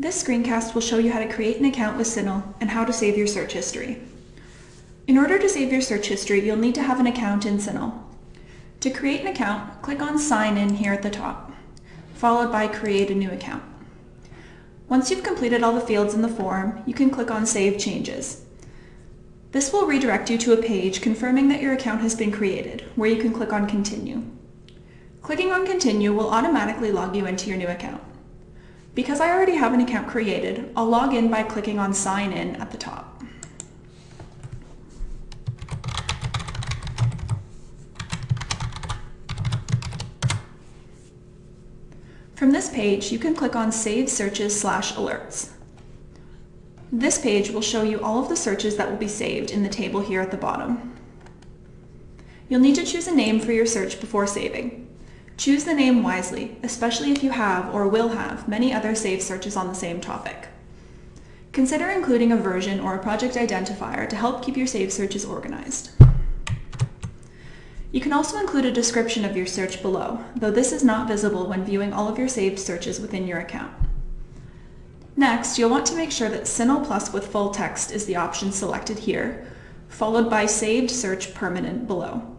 This screencast will show you how to create an account with CINAHL and how to save your search history. In order to save your search history, you'll need to have an account in CINAHL. To create an account, click on Sign In here at the top, followed by Create a new account. Once you've completed all the fields in the form, you can click on Save Changes. This will redirect you to a page confirming that your account has been created, where you can click on Continue. Clicking on Continue will automatically log you into your new account. Because I already have an account created, I'll log in by clicking on Sign In at the top. From this page, you can click on Save Searches slash Alerts. This page will show you all of the searches that will be saved in the table here at the bottom. You'll need to choose a name for your search before saving. Choose the name wisely, especially if you have or will have many other saved searches on the same topic. Consider including a version or a project identifier to help keep your saved searches organized. You can also include a description of your search below, though this is not visible when viewing all of your saved searches within your account. Next, you'll want to make sure that CINAHL Plus with full text is the option selected here, followed by Saved Search Permanent below.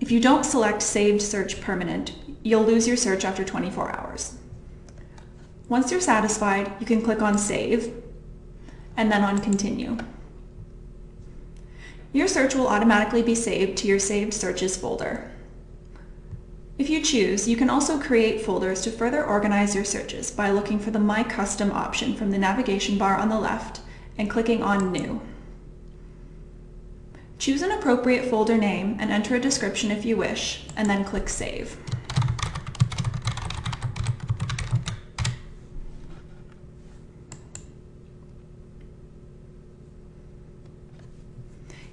If you don't select Saved Search Permanent, you'll lose your search after 24 hours. Once you're satisfied, you can click on Save, and then on Continue. Your search will automatically be saved to your Saved Searches folder. If you choose, you can also create folders to further organize your searches by looking for the My Custom option from the navigation bar on the left and clicking on New. Choose an appropriate folder name and enter a description if you wish, and then click Save.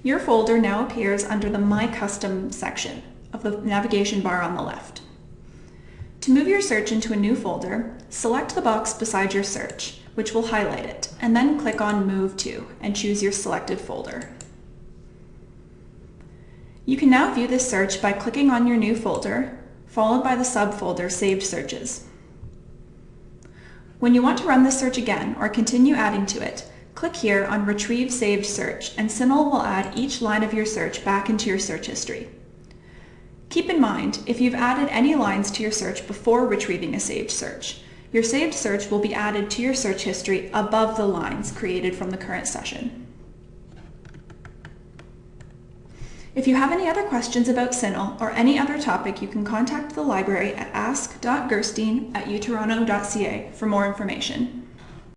Your folder now appears under the My Custom section of the navigation bar on the left. To move your search into a new folder, select the box beside your search, which will highlight it, and then click on Move To and choose your selected folder. You can now view this search by clicking on your new folder, followed by the subfolder Saved Searches. When you want to run this search again or continue adding to it, click here on Retrieve Saved Search and CINAHL will add each line of your search back into your search history. Keep in mind, if you've added any lines to your search before retrieving a saved search, your saved search will be added to your search history above the lines created from the current session. If you have any other questions about CINAHL or any other topic, you can contact the library at ask.gerstein at utoronto.ca for more information.